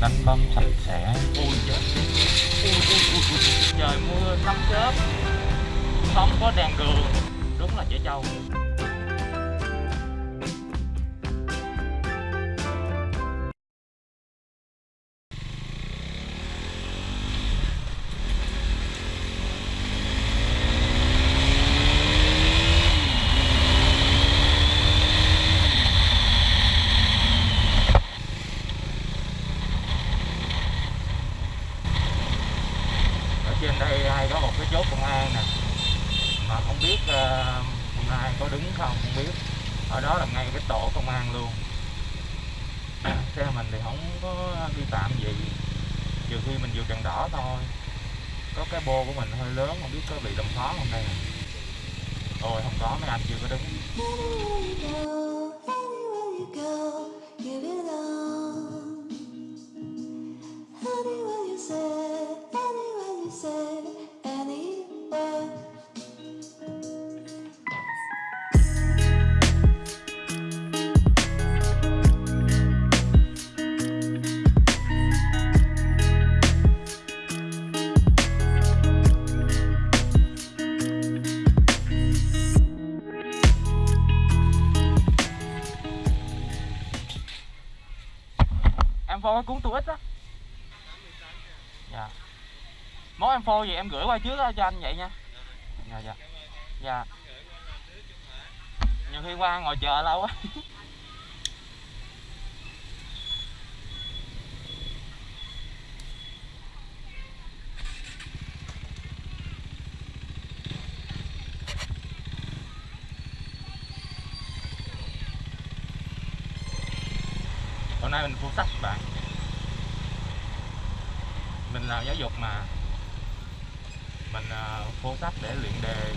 đánh bom sạch sẽ. Ui chết. Ui, ui, ui, ui. trời mưa sấm chớp không có đèn đường. Đúng là chở trâu. Không có vi phạm gì trừ khi mình vượt đèn đỏ thôi. Có cái bô của mình hơi lớn, không biết có bị đâm phó không đây ôi, không có, mấy anh chưa có đứng. Em phô cái cuốn tu ít á. Dạ. Món em phô gì em gửi qua trước đó cho anh vậy nha. Dạ dạ. Dạ. Nhiều khi qua ngồi chờ lâu quá hôm nay mình phụ sách bạn. Mình làm giáo dục mà. Mình ờ, phụ sách để luyện đề.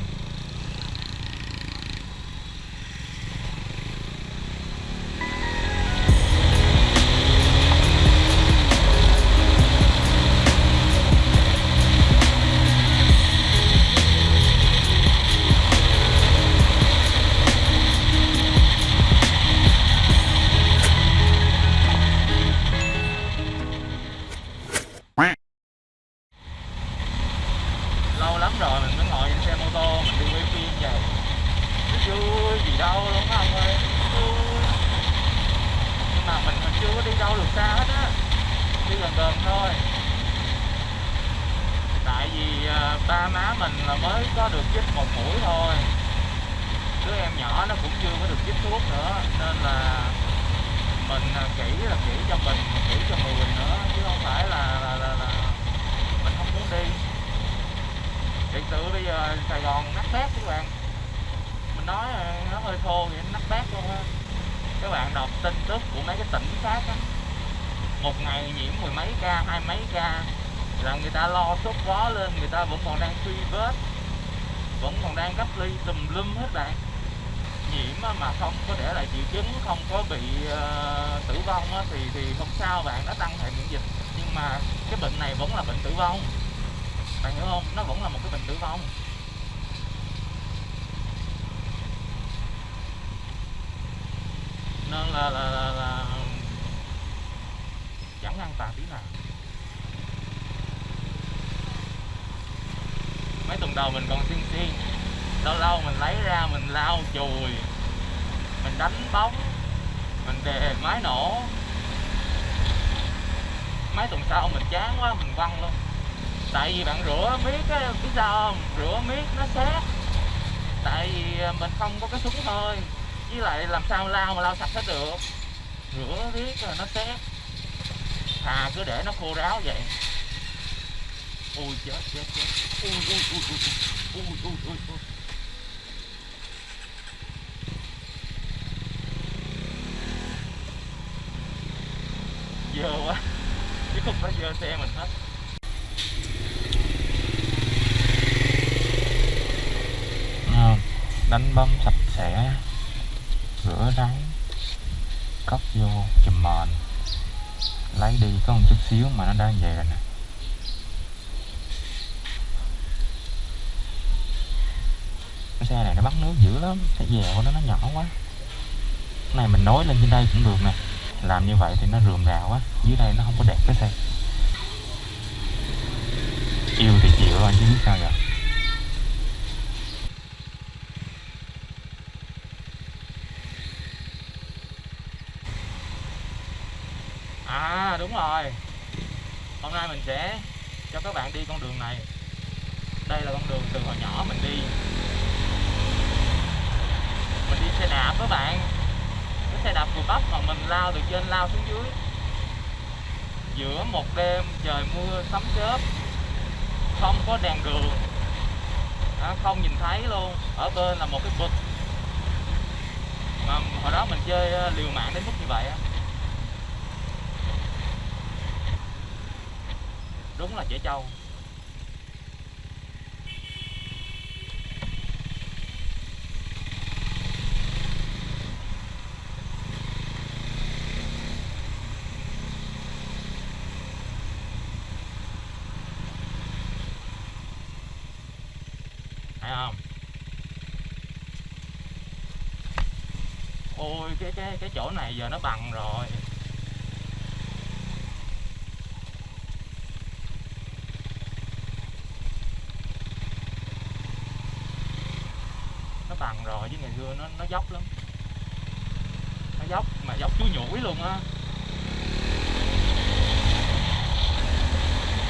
Tô mình đi quay phim vậy chứ gì đâu, đúng không ơi nhưng mà mình mình chưa có đi đâu được xa hết á. Đi gần gần thôi. Tại vì à, ba má mình là mới có được chích một mũi thôi. Đứa em nhỏ nó cũng chưa có được chích thuốc nữa. Nên là mình à, kỹ là kỹ cho mình, kỹ cho người nữa, chứ không phải là mình không muốn đi thiệt sự bây giờ Sài Gòn nát bét các bạn. Mình nói nó hơi thô thì nát bét luôn á. Các bạn đọc tin tức của mấy cái tỉnh khác á. Một ngày nhiễm mười mấy ca hai mấy ca. Là người ta lo sốt gió lên người ta vẫn còn đang truy vết. Vẫn còn đang cách ly tùm lum hết bạn. Nhiễm mà không có để lại triệu chứng không có bị uh, tử vong á, thì thì không sao bạn nó tăng hệ miễn dịch. Nhưng mà cái bệnh này vẫn là bệnh tử vong. Bạn hiểu không? Nó vẫn là một cái bệnh tử vong. Nó là là, là, là chẳng an toàn tí nào. Mấy tuần đầu mình còn xiên xiên lâu lâu mình lấy ra mình lau chùi mình đánh bóng mình đề máy nổ. Mấy tuần sau mình chán quá mình văng luôn. Tại vì bạn rửa miết á biết sao không? Rửa miết nó xét tại vì à, mình không có cái súng thôi với lại làm sao lau mà lau sạch hết được? Rửa riết rồi nó xét thà cứ để nó khô ráo vậy. Ui chết chết chết. Ui ui ui ui ui. Ui ui ui dơ quá. Chứ không phải dơ xe mình hết. Ờ, đánh bấm sạch sẽ đáy cốc vô, chùm mền. Lấy đi có một chút xíu mà nó đã về rồi nè. Cái xe này nó bắt nước dữ lắm, cái dèo của nó nó nhỏ quá. Cái này mình nối lên trên đây cũng được nè. Làm như vậy thì nó rườm rà quá, dưới đây nó không có đẹp cái xe. Yêu thì chịu rồi chứ biết sao giờ. À đúng rồi. Hôm nay mình sẽ cho các bạn đi con đường này. Đây là con đường từ hồi nhỏ mình đi. Mình đi xe đạp các bạn. Cái xe đạp vừa bắp mà mình lao từ trên lao xuống dưới. Giữa một đêm trời mưa sấm chớp không có đèn đường. À, không nhìn thấy luôn. Ở bên là một cái vực. Mà hồi đó mình chơi ờ, liều mạng đến mức như vậy á. Đúng là trẻ trâu. Thấy không? Ôi, cái cái cái chỗ này giờ nó bằng rồi. Nó bằng rồi, chứ ngày xưa nó nó dốc lắm. Nó dốc, mà dốc chuối nhủi luôn á.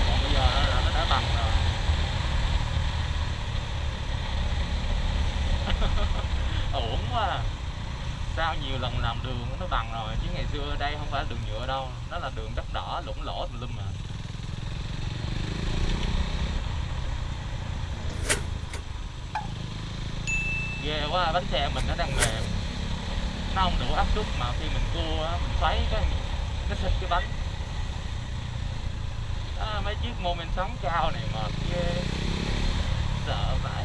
Còn bây giờ là nó đã bằng rồi. Ổn quá à. sao nhiều lần làm đường nó bằng rồi, chứ ngày xưa đây không phải đường nhựa đâu. Nó là đường đất đỏ lũng lỗ tùm lum mà của à, bánh xe mình nó đang mềm nó không đủ áp suất mà khi mình cua mình xoáy cái cái xịt cái bánh. Đó, mấy chiếc mô men sóng cao này mà ghê. Sợ phải